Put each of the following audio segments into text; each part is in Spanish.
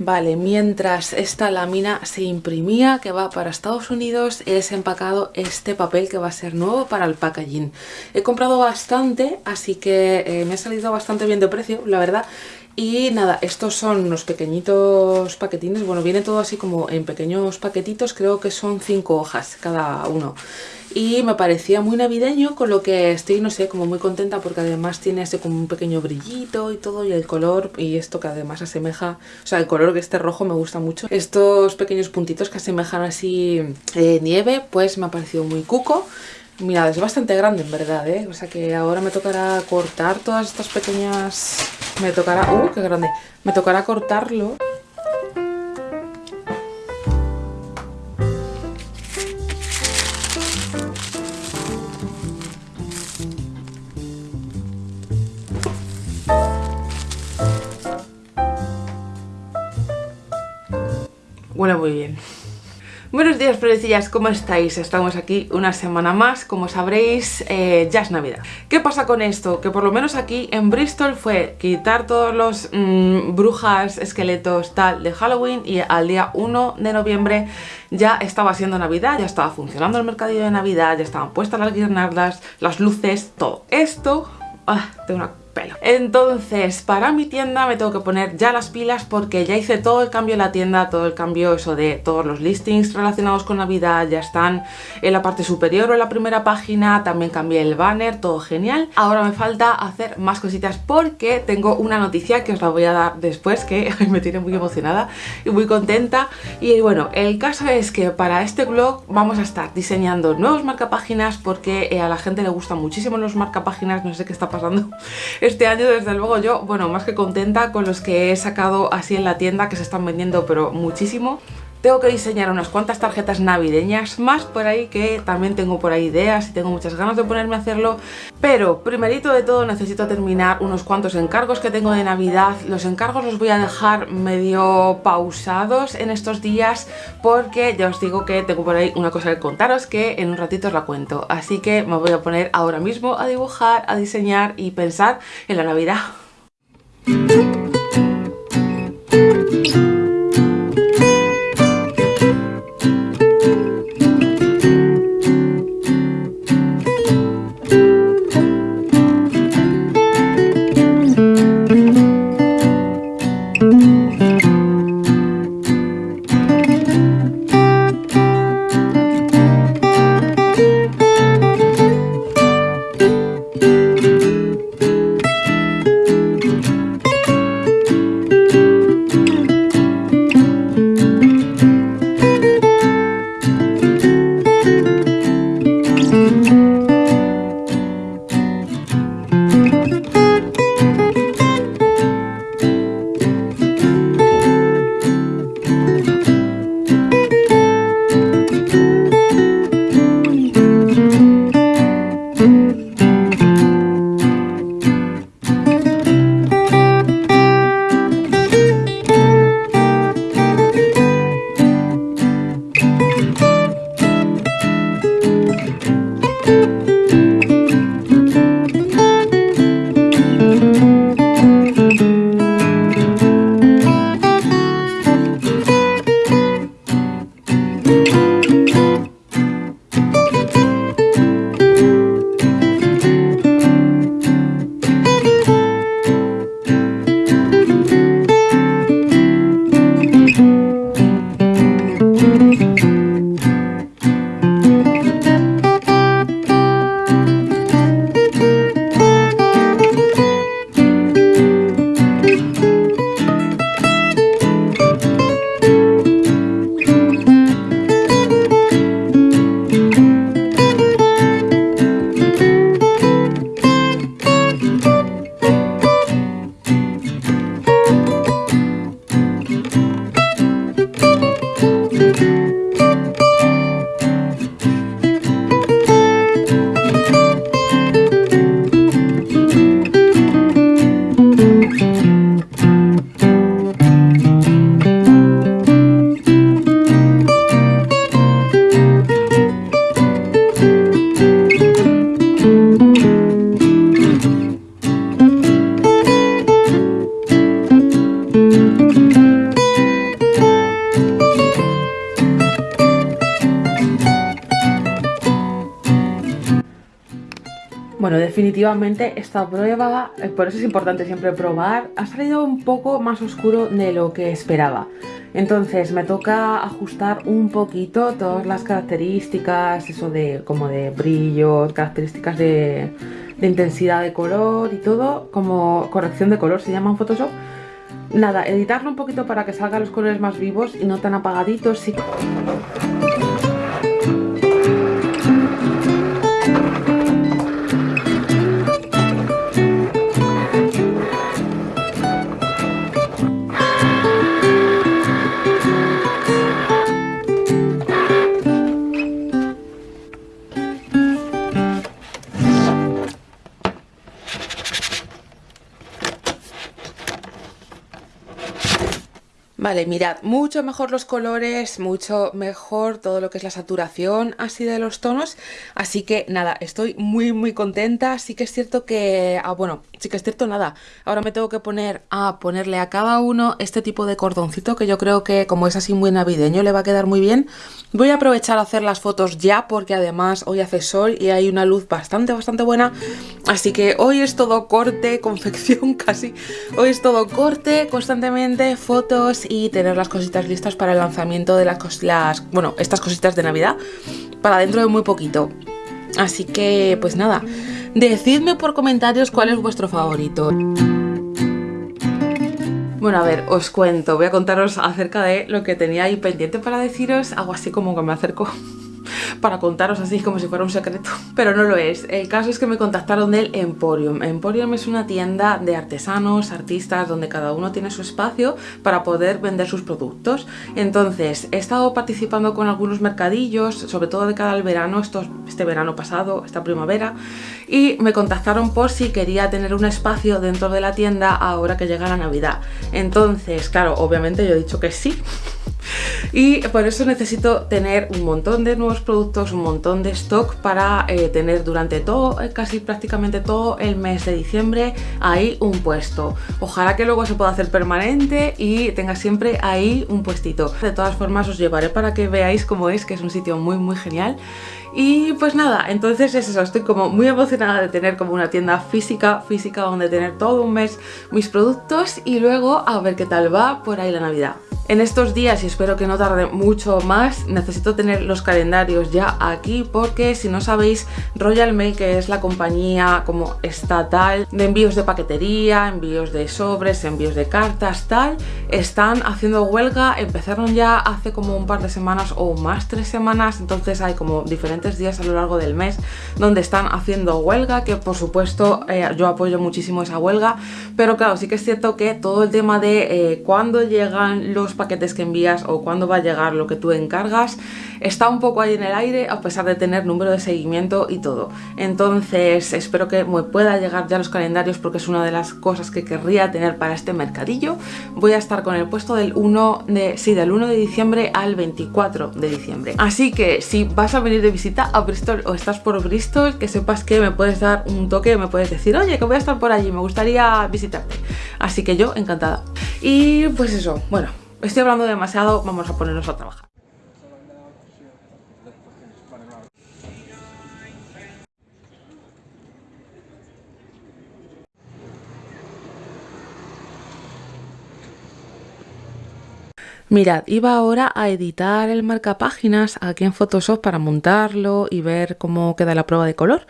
Vale, mientras esta lámina se imprimía que va para Estados Unidos, he desempacado este papel que va a ser nuevo para el packaging. He comprado bastante, así que eh, me ha salido bastante bien de precio, la verdad. Y nada, estos son unos pequeñitos paquetines, bueno, viene todo así como en pequeños paquetitos, creo que son cinco hojas cada uno y me parecía muy navideño con lo que estoy, no sé, como muy contenta porque además tiene ese como un pequeño brillito y todo y el color y esto que además asemeja, o sea, el color que este rojo me gusta mucho. Estos pequeños puntitos que asemejan así eh, nieve, pues me ha parecido muy cuco. Mirad, es bastante grande en verdad, ¿eh? O sea que ahora me tocará cortar todas estas pequeñas... Me tocará... ¡Uh, qué grande! Me tocará cortarlo Buenos días florecillas, ¿cómo estáis? Estamos aquí una semana más, como sabréis eh, ya es Navidad. ¿Qué pasa con esto? Que por lo menos aquí en Bristol fue quitar todos los mm, brujas, esqueletos, tal de Halloween y al día 1 de noviembre ya estaba siendo Navidad, ya estaba funcionando el mercadillo de Navidad, ya estaban puestas las guirnaldas, las luces, todo. Esto, ah, tengo una entonces, para mi tienda me tengo que poner ya las pilas porque ya hice todo el cambio en la tienda, todo el cambio eso de todos los listings relacionados con Navidad, ya están en la parte superior o en la primera página, también cambié el banner, todo genial. Ahora me falta hacer más cositas porque tengo una noticia que os la voy a dar después que me tiene muy emocionada y muy contenta. Y bueno, el caso es que para este blog vamos a estar diseñando nuevos marcapáginas porque eh, a la gente le gustan muchísimo los marcapáginas, no sé qué está pasando este año desde luego yo, bueno, más que contenta con los que he sacado así en la tienda que se están vendiendo pero muchísimo. Tengo que diseñar unas cuantas tarjetas navideñas más por ahí que también tengo por ahí ideas y tengo muchas ganas de ponerme a hacerlo. Pero primerito de todo necesito terminar unos cuantos encargos que tengo de Navidad. Los encargos los voy a dejar medio pausados en estos días porque ya os digo que tengo por ahí una cosa que contaros que en un ratito os la cuento. Así que me voy a poner ahora mismo a dibujar, a diseñar y pensar en la Navidad. Bueno, definitivamente esta prueba, eh, por eso es importante siempre probar, ha salido un poco más oscuro de lo que esperaba. Entonces me toca ajustar un poquito todas las características, eso de como de brillo, características de, intensidad de color y todo, como corrección de color se llama en Photoshop. Nada, editarlo un poquito para que salgan los colores más vivos y no tan apagaditos. Sí. Vale, mirad, mucho mejor los colores, mucho mejor todo lo que es la saturación así de los tonos, así que nada, estoy muy muy contenta, sí que es cierto que, ah, bueno, sí que es cierto nada, ahora me tengo que poner a ponerle a cada uno este tipo de cordoncito que yo creo que como es así muy navideño le va a quedar muy bien, voy a aprovechar a hacer las fotos ya porque además hoy hace sol y hay una luz bastante bastante buena, así que hoy es todo corte, confección casi, hoy es todo corte, constantemente fotos y tener las cositas listas para el lanzamiento de las, las bueno, estas cositas de Navidad para dentro de muy poquito. Así que, pues nada, decidme por comentarios cuál es vuestro favorito. Bueno, a ver, os cuento, voy a contaros acerca de lo que tenía ahí pendiente para deciros, algo así como que me acerco para contaros así como si fuera un secreto, pero no lo es. El caso es que me contactaron del Emporium. Emporium es una tienda de artesanos, artistas, donde cada uno tiene su espacio para poder vender sus productos. Entonces, he estado participando con algunos mercadillos, sobre todo de cara al verano, este verano pasado, esta primavera, y me contactaron por si quería tener un espacio dentro de la tienda ahora que llega la Navidad. Entonces, claro, obviamente yo he dicho que sí, y por eso necesito tener un montón de nuevos productos, un montón de stock para eh, tener durante todo, eh, casi prácticamente todo el mes de diciembre ahí un puesto. Ojalá que luego se pueda hacer permanente y tenga siempre ahí un puestito. De todas formas os llevaré para que veáis cómo es, que es un sitio muy muy genial y pues nada, entonces es eso, estoy como muy emocionada de tener como una tienda física, física donde tener todo un mes mis productos y luego a ver qué tal va por ahí la Navidad. En estos días, y espero que no tarde mucho más, necesito tener los calendarios ya aquí porque si no sabéis, Royal Mail, que es la compañía como estatal de envíos de paquetería, envíos de sobres, envíos de cartas, tal, están haciendo huelga, empezaron ya hace como un par de semanas o más tres semanas, entonces hay como diferentes días a lo largo del mes donde están haciendo huelga, que por supuesto eh, yo apoyo muchísimo esa huelga, pero claro, sí que es cierto que todo el tema de eh, cuándo llegan los paquetes que envías o cuándo va a llegar lo que tú encargas, está un poco ahí en el aire a pesar de tener número de seguimiento y todo. Entonces espero que me pueda llegar ya los calendarios porque es una de las cosas que querría tener para este mercadillo. Voy a estar con el puesto del 1 de, sí, del 1 de diciembre al 24 de diciembre. Así que si vas a venir de visita a Bristol o estás por Bristol, que sepas que me puedes dar un toque, me puedes decir, oye, que voy a estar por allí, me gustaría visitarte. Así que yo encantada. Y pues eso, bueno, Estoy hablando demasiado, vamos a ponernos a trabajar. Mirad, iba ahora a editar el marcapáginas aquí en Photoshop para montarlo y ver cómo queda la prueba de color.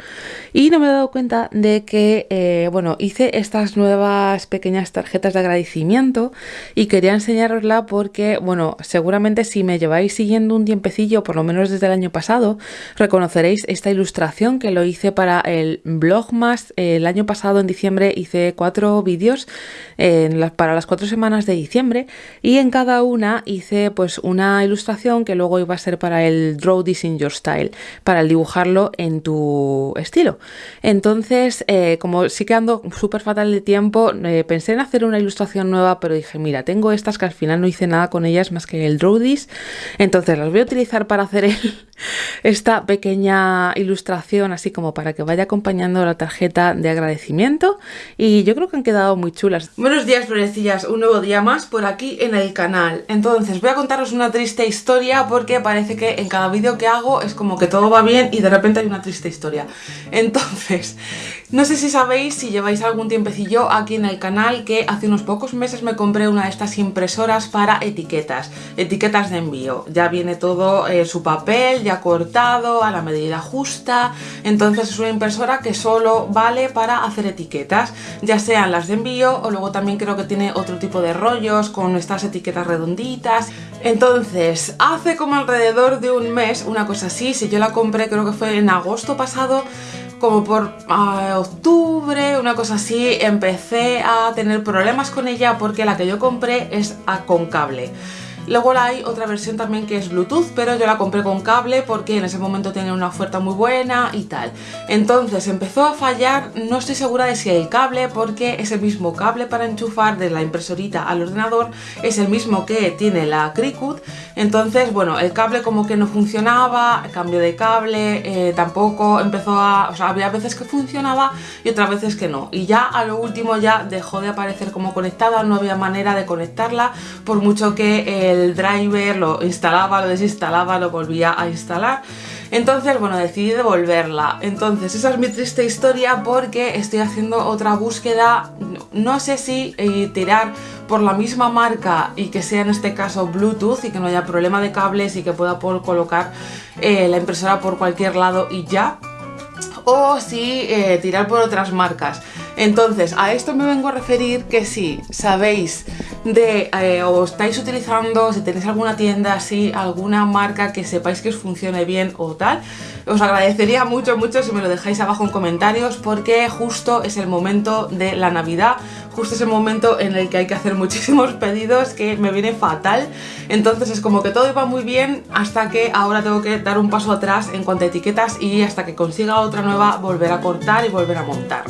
Y no me he dado cuenta de que, eh, bueno, hice estas nuevas pequeñas tarjetas de agradecimiento y quería enseñarosla porque, bueno, seguramente si me lleváis siguiendo un tiempecillo, por lo menos desde el año pasado, reconoceréis esta ilustración que lo hice para el blog más. El año pasado en diciembre hice cuatro vídeos para las cuatro semanas de diciembre y en cada una hice pues una ilustración que luego iba a ser para el Draw This in Your Style, para el dibujarlo en tu estilo. Entonces, eh, como sí que ando súper fatal de tiempo, eh, pensé en hacer una ilustración nueva, pero dije, mira, tengo estas que al final no hice nada con ellas más que el Draw This, entonces las voy a utilizar para hacer esta pequeña ilustración así como para que vaya acompañando la tarjeta de agradecimiento y yo creo que han quedado muy chulas. Buenos días florecillas, un nuevo día más por aquí en el canal. Entonces voy a contaros una triste historia porque parece que en cada vídeo que hago es como que todo va bien y de repente hay una triste historia. Entonces, no sé si sabéis, si lleváis algún tiempecillo aquí en el canal que hace unos pocos meses me compré una de estas impresoras para etiquetas, etiquetas de envío. Ya viene todo eh, su papel, ya cortado, a la medida justa, entonces es una impresora que solo vale para hacer etiquetas, ya sean las de envío o luego también creo que tiene otro tipo de rollos con estas etiquetas redonditas. Entonces, hace como alrededor de un mes, una cosa así, si yo la compré creo que fue en agosto pasado, como por ah, octubre, una cosa así, empecé a tener problemas con ella porque la que yo compré es a, con cable. Luego hay otra versión también que es Bluetooth, pero yo la compré con cable porque en ese momento tenía una oferta muy buena y tal. Entonces empezó a fallar, no estoy segura de si el cable, porque ese mismo cable para enchufar de la impresorita al ordenador es el mismo que tiene la Cricut. Entonces, bueno, el cable como que no funcionaba, cambio de cable, eh, tampoco empezó a... O sea, había veces que funcionaba y otras veces que no. Y ya a lo último ya dejó de aparecer como conectada, no había manera de conectarla, por mucho que el el driver, lo instalaba, lo desinstalaba, lo volvía a instalar. Entonces, bueno, decidí devolverla. Entonces, esa es mi triste historia porque estoy haciendo otra búsqueda. No sé si eh, tirar por la misma marca y que sea en este caso Bluetooth y que no haya problema de cables y que pueda colocar eh, la impresora por cualquier lado y ya. O si eh, tirar por otras marcas. Entonces, a esto me vengo a referir que si sabéis de eh, o estáis utilizando, si tenéis alguna tienda así, alguna marca que sepáis que os funcione bien o tal, os agradecería mucho, mucho si me lo dejáis abajo en comentarios porque justo es el momento de la Navidad, justo es el momento en el que hay que hacer muchísimos pedidos que me viene fatal, entonces es como que todo iba muy bien hasta que ahora tengo que dar un paso atrás en cuanto a etiquetas y hasta que consiga otra nueva volver a cortar y volver a montar.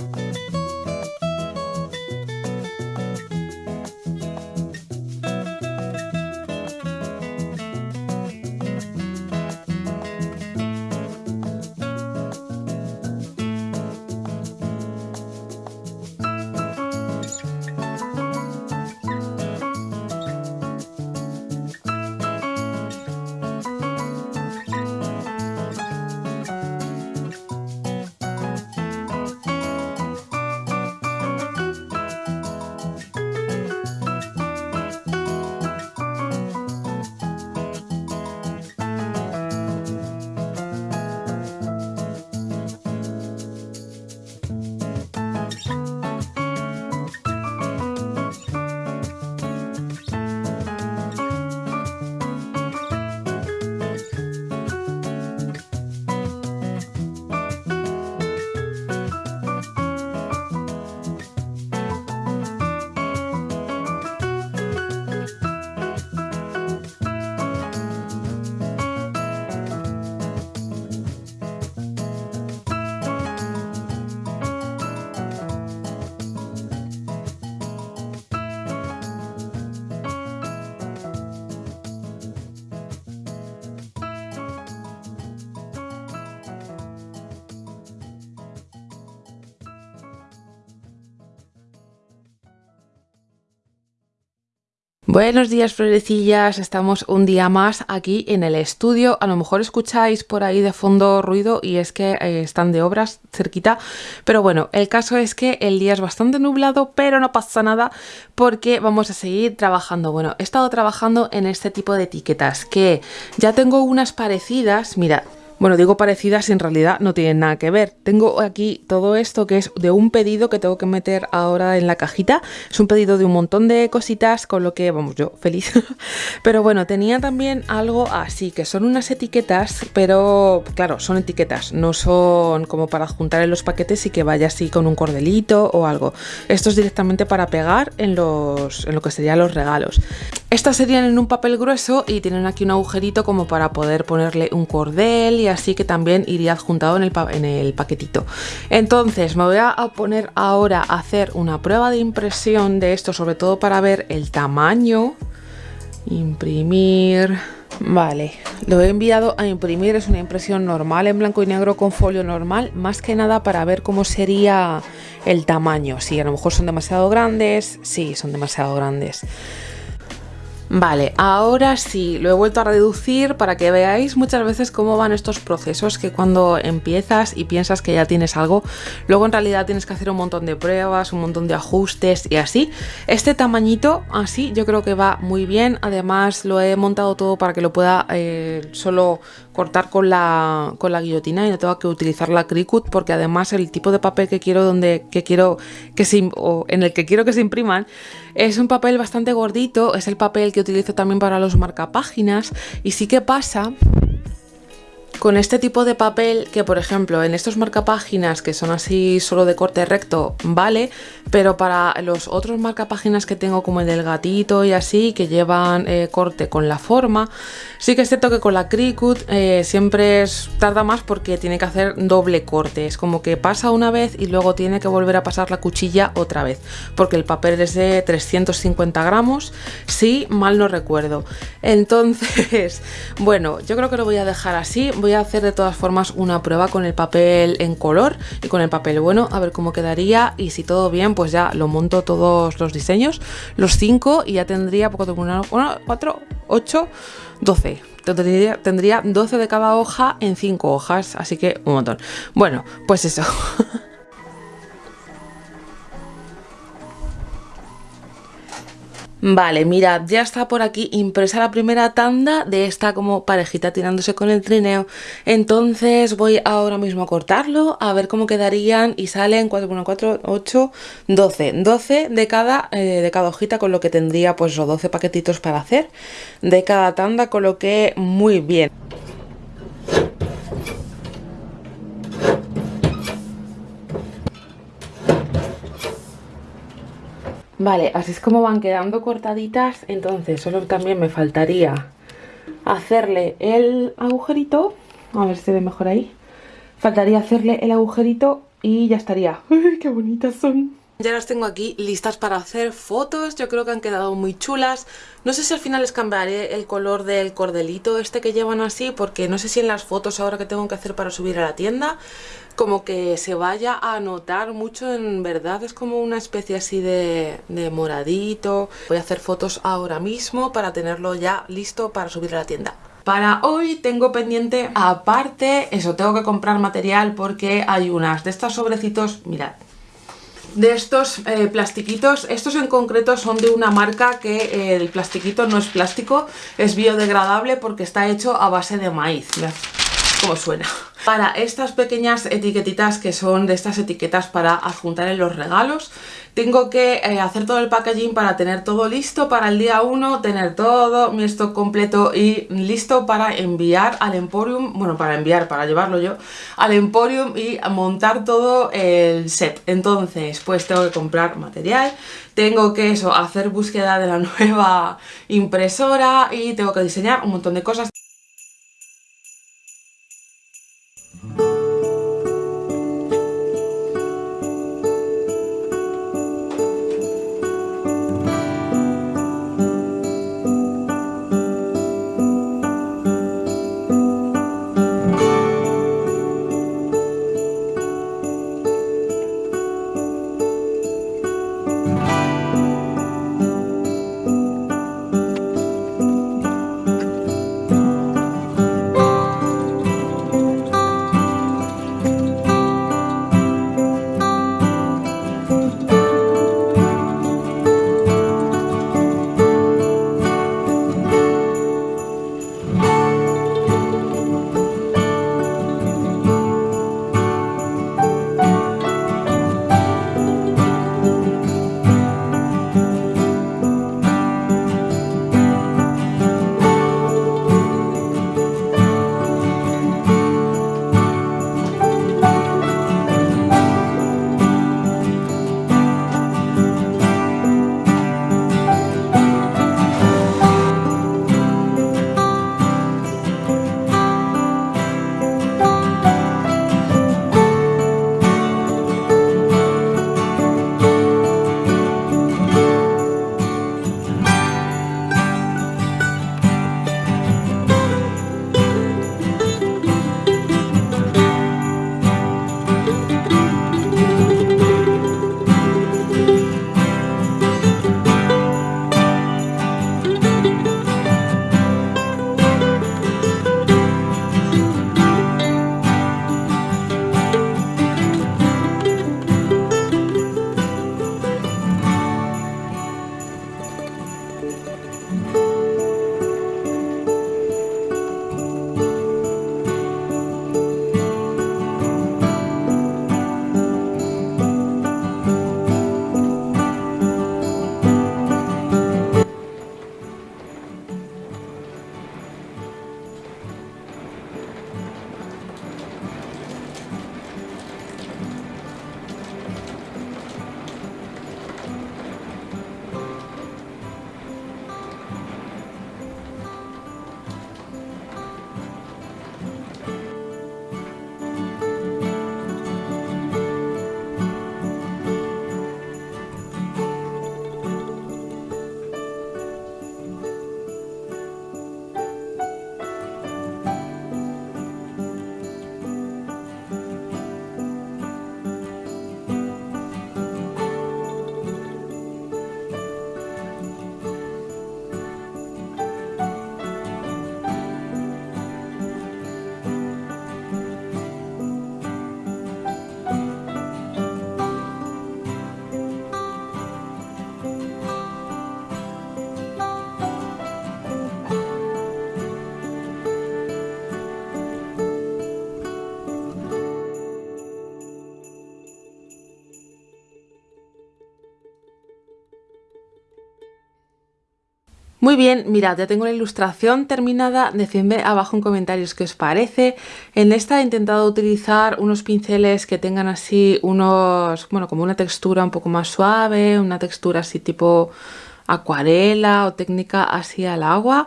Buenos días florecillas, estamos un día más aquí en el estudio, a lo mejor escucháis por ahí de fondo ruido y es que eh, están de obras cerquita, pero bueno, el caso es que el día es bastante nublado, pero no pasa nada porque vamos a seguir trabajando. Bueno, he estado trabajando en este tipo de etiquetas que ya tengo unas parecidas, mira, bueno, digo parecidas y en realidad no tienen nada que ver. Tengo aquí todo esto que es de un pedido que tengo que meter ahora en la cajita. Es un pedido de un montón de cositas, con lo que, vamos, yo feliz. pero bueno, tenía también algo así, que son unas etiquetas, pero claro, son etiquetas, no son como para juntar en los paquetes y que vaya así con un cordelito o algo. Esto es directamente para pegar en, los, en lo que serían los regalos. Estas serían en un papel grueso y tienen aquí un agujerito como para poder ponerle un cordel y así que también iría adjuntado en el, paquetito. Entonces me voy a poner ahora a hacer una prueba de impresión de esto, sobre todo para ver el tamaño. Imprimir... Vale, lo he enviado a imprimir, es una impresión normal en blanco y negro con folio normal, más que nada para ver cómo sería el tamaño, si a lo mejor son demasiado grandes, sí, son demasiado grandes. Vale, ahora sí, lo he vuelto a reducir para que veáis muchas veces cómo van estos procesos que cuando empiezas y piensas que ya tienes algo, luego en realidad tienes que hacer un montón de pruebas, un montón de ajustes y así. Este tamañito así yo creo que va muy bien, además lo he montado todo para que lo pueda eh, solo cortar con la, con la guillotina y no tengo que utilizar la Cricut porque además el tipo de papel que quiero donde que quiero que se, o en el que quiero que se impriman es un papel bastante gordito, es el papel que utilizo también para los marcapáginas y sí que pasa con este tipo de papel que por ejemplo en estos marcapáginas que son así solo de corte recto vale pero para los otros marcapáginas que tengo como el del gatito y así que llevan eh, corte con la forma sí que es cierto que con la Cricut eh, siempre es, tarda más porque tiene que hacer doble corte. Es como que pasa una vez y luego tiene que volver a pasar la cuchilla otra vez porque el papel es de 350 gramos si mal no recuerdo. Entonces bueno yo creo que lo voy a dejar así a hacer de todas formas una prueba con el papel en color y con el papel bueno a ver cómo quedaría. Y si todo bien pues ya lo monto todos los diseños los 5 y ya tendría poco 1, 4, 8, 12 tendría, tendría 12 de cada hoja en 5 hojas así que un montón. Bueno pues eso Vale, mirad, ya está por aquí impresa la primera tanda de esta como parejita tirándose con el trineo. Entonces voy ahora mismo a cortarlo, a ver cómo quedarían y salen 4, 1, 4, 8, 12. 12 de cada, eh, de cada hojita con lo que tendría pues los 12 paquetitos para hacer de cada tanda, con lo que muy bien. Vale, así es como van quedando cortaditas, entonces solo también me faltaría hacerle el agujerito, a ver si se ve mejor ahí, faltaría hacerle el agujerito y ya estaría. ¡Uy, qué bonitas son! Ya las tengo aquí listas para hacer fotos, yo creo que han quedado muy chulas. No sé si al final les cambiaré el color del cordelito este que llevan así, porque no sé si en las fotos ahora que tengo que hacer para subir a la tienda, como que se vaya a notar mucho en verdad, es como una especie así de, moradito. Voy a hacer fotos ahora mismo para tenerlo ya listo para subir a la tienda. Para hoy tengo pendiente aparte, eso, tengo que comprar material porque hay unas de estos sobrecitos, mirad, de estos eh, plastiquitos. Estos en concreto son de una marca que eh, el plastiquito no es plástico, es biodegradable porque está hecho a base de maíz. Cómo suena. Para estas pequeñas etiquetitas que son de estas etiquetas para adjuntar en los regalos, tengo que eh, hacer todo el packaging para tener todo listo para el día 1, tener todo mi stock completo y listo para enviar al Emporium, bueno, para enviar, para llevarlo yo, al Emporium y montar todo el set. Entonces, pues tengo que comprar material, tengo que eso, hacer búsqueda de la nueva impresora y tengo que diseñar un montón de cosas. Mm-hmm. Muy bien, mirad, ya tengo la ilustración terminada, decidme abajo en comentarios qué os parece. En esta he intentado utilizar unos pinceles que tengan así unos, bueno, como una textura un poco más suave, una textura así tipo acuarela o técnica así al agua.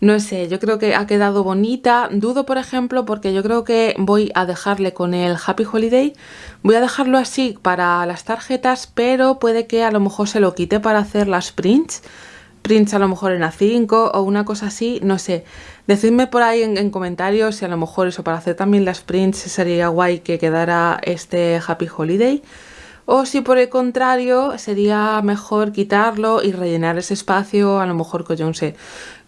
No sé, yo creo que ha quedado bonita. Dudo, por ejemplo, porque yo creo que voy a dejarle con el Happy Holiday. Voy a dejarlo así para las tarjetas, pero puede que a lo mejor se lo quite para hacer las prints prints a lo mejor en A5 o una cosa así, no sé. Decidme por ahí en, comentarios si a lo mejor eso para hacer también las prints sería guay que quedara este Happy Holiday. O si por el contrario sería mejor quitarlo y rellenar ese espacio a lo mejor con, yo no sé,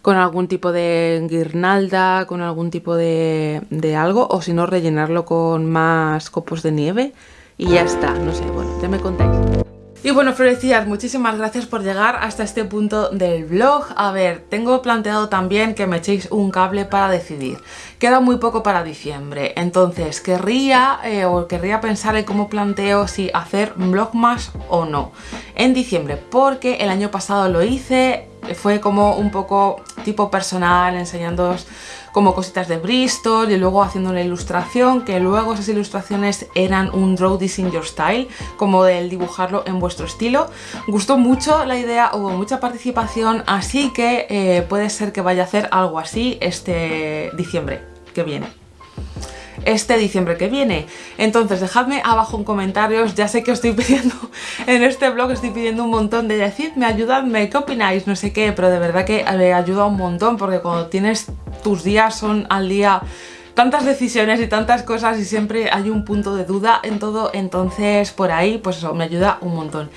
con algún tipo de guirnalda, con algún tipo de, de algo. O si no rellenarlo con más copos de nieve y ya está, no sé, bueno, ya me contáis. Y bueno, florecillas, muchísimas gracias por llegar hasta este punto del vlog. A ver, tengo planteado también que me echéis un cable para decidir. Queda muy poco para diciembre, entonces querría eh, o querría pensar en cómo planteo si hacer vlogmas o no en diciembre, porque el año pasado lo hice, fue como un poco tipo personal, enseñándoos como cositas de Bristol y luego haciendo una ilustración que luego esas ilustraciones eran un draw this in your style como del dibujarlo en vuestro estilo. Gustó mucho la idea, hubo mucha participación así que eh, puede ser que vaya a hacer algo así este diciembre que viene este diciembre que viene. Entonces dejadme abajo en comentarios, ya sé que os estoy pidiendo en este blog, estoy pidiendo un montón de decidme, ayudadme, qué opináis, no sé qué, pero de verdad que me ayuda un montón porque cuando tienes tus días son al día tantas decisiones y tantas cosas y siempre hay un punto de duda en todo, entonces por ahí pues eso me ayuda un montón.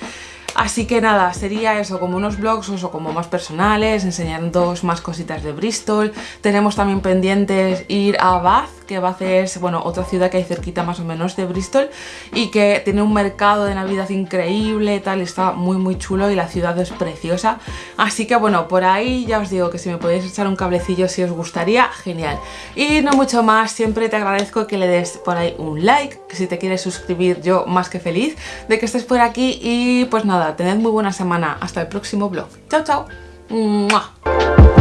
Así que nada, sería eso, como unos blogs o como más personales, enseñando más cositas de Bristol. Tenemos también pendientes ir a Bath, que Bath es bueno, otra ciudad que hay cerquita más o menos de Bristol y que tiene un mercado de Navidad increíble, tal, está muy muy chulo y la ciudad es preciosa. Así que bueno, por ahí ya os digo que si me podéis echar un cablecillo si os gustaría, genial. Y no mucho más, siempre te agradezco que le des por ahí un like, que si te quieres suscribir yo más que feliz de que estés por aquí y pues nada, tened muy buena semana. Hasta el próximo vlog. Chao, chao.